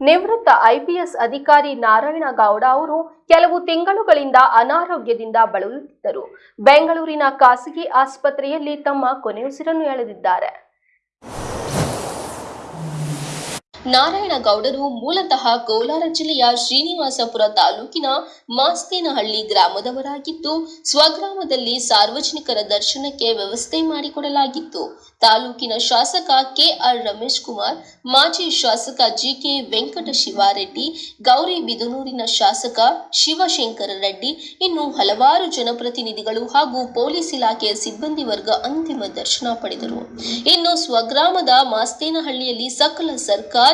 ನಿವೃತ್ತ ಐಪಿಎಸ್ ಅಧಿಕಾರಿ ನಾರಾಯಣ ಗೌಡ ಅವರು ಕೆಲವು ತಿಂಗಳುಗಳಿಂದ ಅನಾರೋಗ್ಯದಿಂದ ಬಳಲುತ್ತಿದ್ದರು. ಬೆಂಗಳೂರಿನ ಖಾಸಗಿ ಆಸ್ಪತ್ರೆಯಲ್ಲಿ ತಮ್ಮ ಕೊನೆಯುಸಿರನ್ನು ಎಳೆದಿದ್ದಾರೆ. ನಾರಾಯಣಗೌಡರು ಮೂಲತಃ ಕೋಲಾರ ಜಿಲ್ಲೆಯ ಶ್ರೀನಿವಾಸಪುರ ತಾಲೂಕಿನ ಮಾಸ್ತೇನಹಳ್ಳಿ ಗ್ರಾಮದವರಾಗಿದ್ದು, ಸ್ವಗ್ರಾಮದಲ್ಲಿ ಸಾರ್ವಜನಿಕರ ದರ್ಶನಕ್ಕೆ ವ್ಯವಸ್ಥೆ ಮಾಡಿಕೊಡಲಾಗಿತ್ತು. ತಾಲೂಕಿನ ಶಾಸಕ ಕೆಆರ್ ರಮೇಶ್ ಕುಮಾರ್, ಮಾಜಿ ಶಾಸಕ ಜಿಕೆ ವೆಂಕಟ ಶಿವಾರೆಡ್ಡಿ ಗೌರಿಬಿದನೂರಿನ ಶಾಸಕ ಶಿವಶಂಕರ ರೆಡ್ಡಿ, ಇನ್ನು ಹಲವಾರು ಜನಪ್ರತಿನಿಧಿಗಳು ಹಾಗೂ ಪೊಲೀಸ್ ಇಲಾಖೆಯ ಸಿಬ್ಬಂದಿ ವರ್ಗ ಅಂತಿಮ ದರ್ಶನ ಪಡೆದರು. ಇನ್ನು ಸ್ವಗ್ರಾಮದ ಮಾಸ್ತೇನಹಳ್ಳಿಯಲ್ಲಿ ಸಕಲ ಸರ್ಕಾರಿ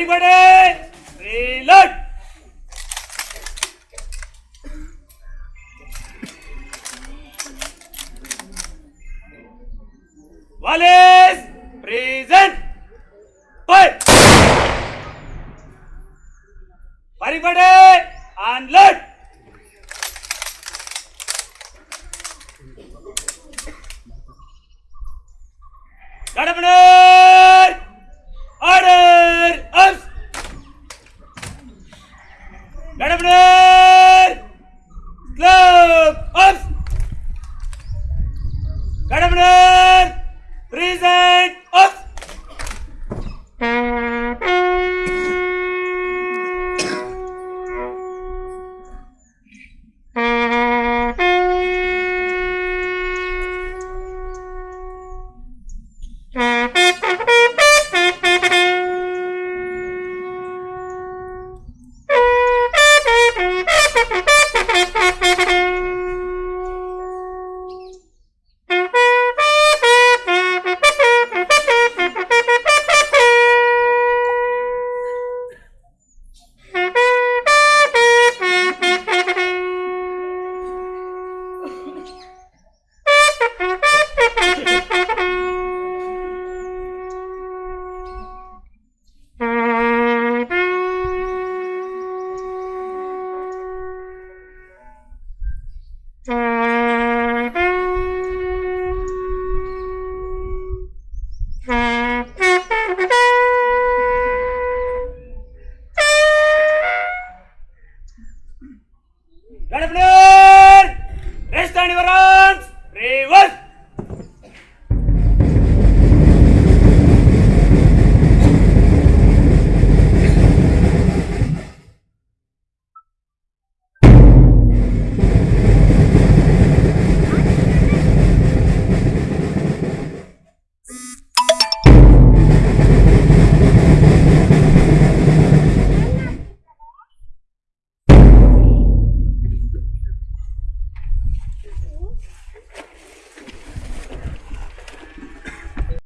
Everybody, reload! Wallace, present! Fire! Everybody, unload! Got up Red flare! Rest and reverence! Reverse!